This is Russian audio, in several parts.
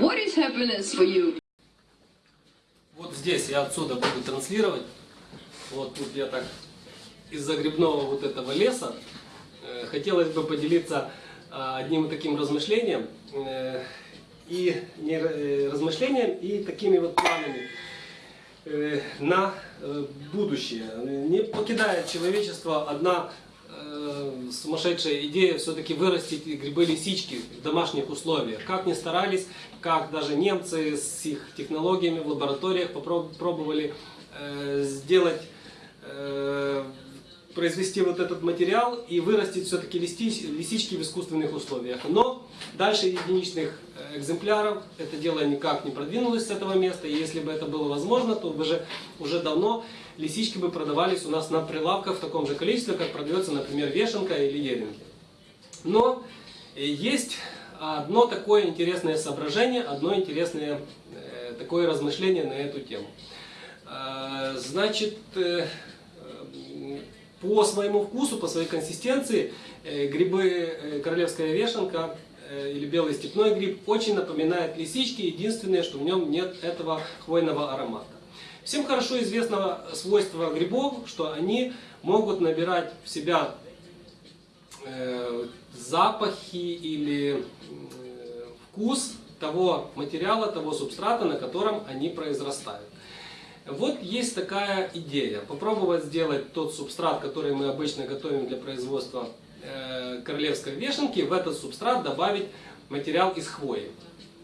What is happiness for you? Вот здесь я отсюда буду транслировать. Вот тут я так из-за грибного вот этого леса. э, Хотелось бы поделиться а, одним таким размышлением. э, И не э, размышлением, и такими вот планами на будущее. Не покидает человечество одна э, сумасшедшая идея все-таки вырастить грибы-лисички в домашних условиях. Как ни старались, как даже немцы с их технологиями в лабораториях попро- пробовали э, сделать, э, произвести вот этот материал и вырастить все-таки лисички в искусственных условиях. Но дальше единичных э, экземпляров это дело никак не продвинулось с этого места. И если бы это было возможно, то уже, уже давно лисички бы продавались у нас на прилавках в таком же количестве, как продается, например, вешенка или еринги. Но э, есть одно такое интересное соображение, одно интересное э, такое размышление на эту тему. Значит, по своему вкусу, по своей консистенции, э, грибы э, королевская вешенка э, или белый степной гриб очень напоминает лисички, единственное, что в нем нет этого хвойного аромата. Всем хорошо известно свойство грибов, что они могут набирать в себя запахи или вкус того материала, того субстрата, на котором они произрастают. Вот есть такая идея. Попробовать сделать тот субстрат, который мы обычно готовим для производства э, королевской вешенки, в этот субстрат добавить материал из хвои.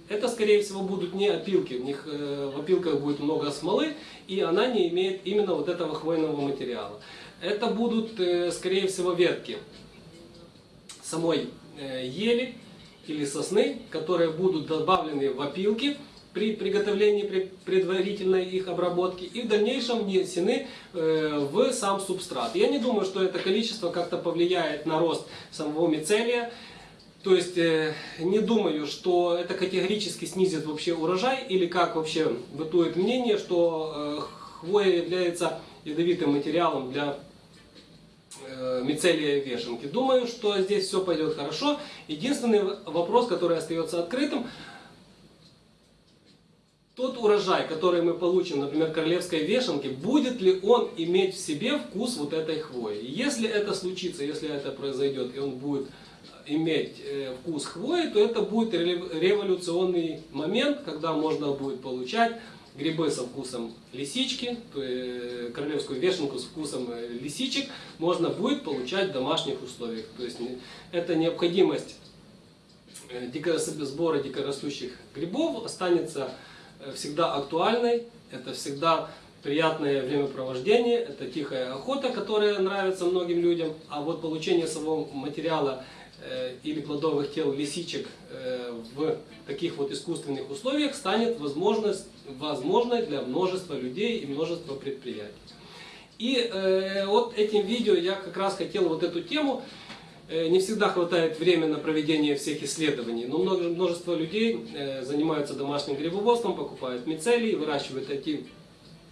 Это, скорее всего, будут не опилки. В, них, э, в опилках будет много смолы, и она не имеет именно вот этого хвойного материала. Это будут, э, скорее всего, ветки самой ели или сосны, которые будут добавлены в опилки при приготовлении, при предварительной их обработке и в дальнейшем внесены э, в сам субстрат. Я не думаю, что это количество как-то повлияет на рост самого мицелия. То есть э, не думаю, что это категорически снизит вообще урожай или как вообще бытует мнение, что э, хвоя является ядовитым материалом для мицелия вешенки. Думаю, что здесь все пойдет хорошо. Единственный вопрос, который остается открытым, тот урожай, который мы получим, например, королевской вешенки, будет ли он иметь в себе вкус вот этой хвои? Если это случится, если это произойдет, и он будет иметь э, вкус хвои, то это будет ре- революционный момент, когда можно будет получать грибы со вкусом лисички, то есть королевскую вешенку с вкусом э, лисичек можно будет получать в домашних условиях. То есть это необходимость э, сбора дикорастущих грибов останется э, всегда актуальной. Это всегда приятное времяпровождение, это тихая охота, которая нравится многим людям. А вот получение самого материала э, или плодовых тел лисичек э, в таких вот искусственных условиях станет возможность, возможной для множества людей и множества предприятий. И э, вот этим видео я как раз хотел вот эту тему Э, Не всегда хватает времени на проведение всех исследований, но множество людей э, занимаются домашним грибоводством, покупают мицелий, выращивают эти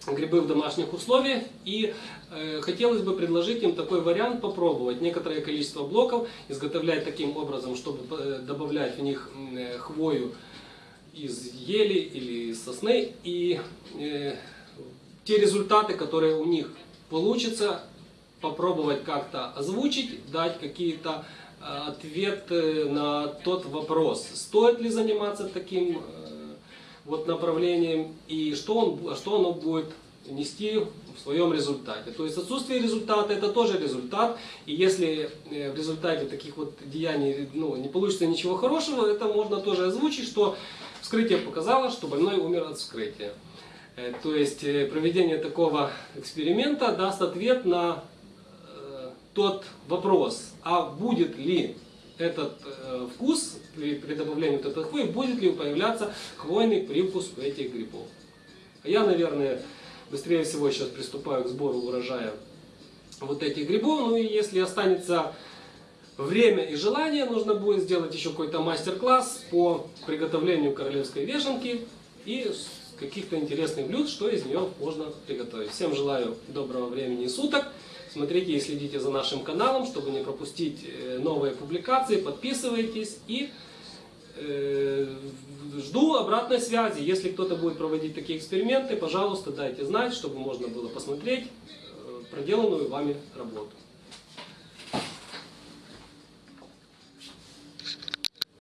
грибы в домашних условиях. И э, хотелось бы предложить им такой вариант попробовать. Некоторое количество блоков изготовлять таким образом, чтобы э, добавлять в них э, хвою из ели или из сосны. И э, те результаты, которые у них получатся, попробовать как-то озвучить, дать какие-то э, ответы на тот вопрос, стоит ли заниматься таким э, вот направлением и что, он, бу- что оно будет нести в своем результате. То есть отсутствие результата это тоже результат, и если э, в результате таких вот деяний ну, не получится ничего хорошего, это можно тоже озвучить, что вскрытие показало, что больной умер от вскрытия. То есть проведение такого эксперимента даст ответ на тот вопрос, а будет ли этот э, вкус при, при добавлении вот этой хвои, будет ли появляться хвойный привкус у этих грибов. Я, наверное, быстрее всего сейчас приступаю к сбору урожая вот этих грибов. Ну и если останется время и желание, нужно будет сделать еще какой-то мастер-класс по приготовлению королевской вешенки и каких-то интересных блюд, что из нее можно приготовить. Всем желаю доброго времени суток. Смотрите и следите за нашим каналом, чтобы не пропустить э, новые публикации. Подписывайтесь и э, жду обратной связи. Если кто-то будет проводить такие эксперименты, пожалуйста, дайте знать, чтобы можно было посмотреть э, проделанную вами работу.